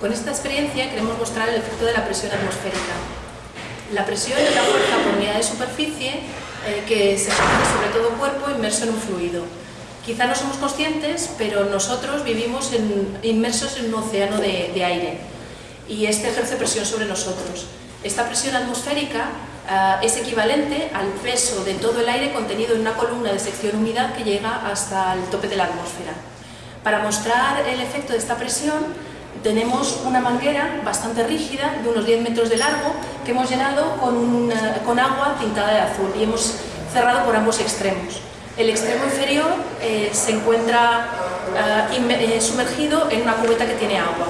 Con esta experiencia queremos mostrar el efecto de la presión atmosférica. La presión es la fuerza por unidad de superficie eh, que se ejerce sobre todo cuerpo inmerso en un fluido. Quizá no somos conscientes, pero nosotros vivimos inmersos en un océano de, aire y este ejerce presión sobre nosotros. Esta presión atmosférica eh, es equivalente al peso de todo el aire contenido en una columna de sección humedad que llega hasta el tope de la atmósfera. Para mostrar el efecto de esta presión, tenemos una manguera bastante rígida, de unos 10 metros de largo, que hemos llenado con, con agua pintada de azul y hemos cerrado por ambos extremos. El extremo inferior eh, se encuentra eh, eh, sumergido en una cubeta que tiene agua.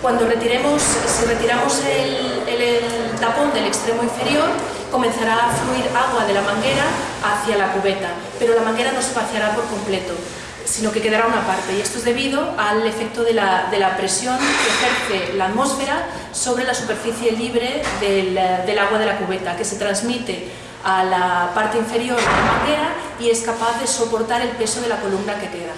Cuando retiremos, si retiramos el, el tapón del extremo inferior, comenzará a fluir agua de la manguera hacia la cubeta, pero la manguera no se vaciará por completo sino que quedará una parte y esto es debido al efecto de la, de la presión que ejerce la atmósfera sobre la superficie libre del, del, agua de la cubeta, que se transmite a la parte inferior de la manguera y es capaz de soportar el peso de la columna que queda.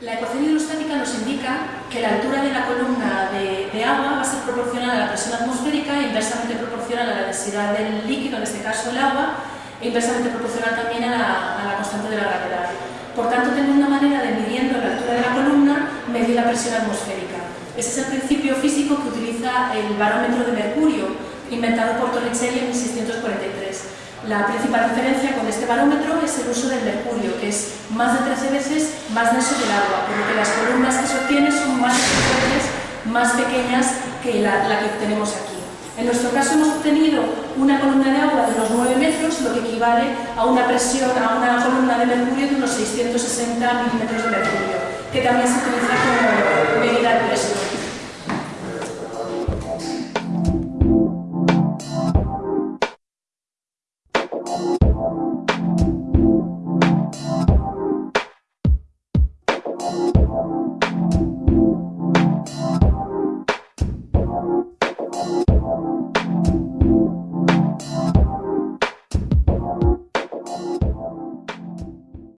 La ecuación hidrostática nos indica que la altura de la columna de, de, agua va a ser proporcional a la presión atmosférica e inversamente proporcional a la densidad del líquido, en este caso el agua, inversamente proporcional también a la, constante de la gravedad. Por tanto, tenemos una manera de, midiendo la altura de la columna, medir la presión atmosférica. Ese es el principio físico que utiliza el barómetro de mercurio, inventado por Torricelli en 1643. La principal diferencia con este barómetro es el uso del mercurio, que es más de 13 veces más denso que el agua, por lo que las columnas que se obtienen son más más pequeñas que la, la que tenemos aquí. En nuestro caso hemos obtenido una columna de agua de unos 9 metros, lo que equivale a una presión, a una columna de mercurio de unos 660 milímetros de mercurio, que también se utiliza como medida de presión.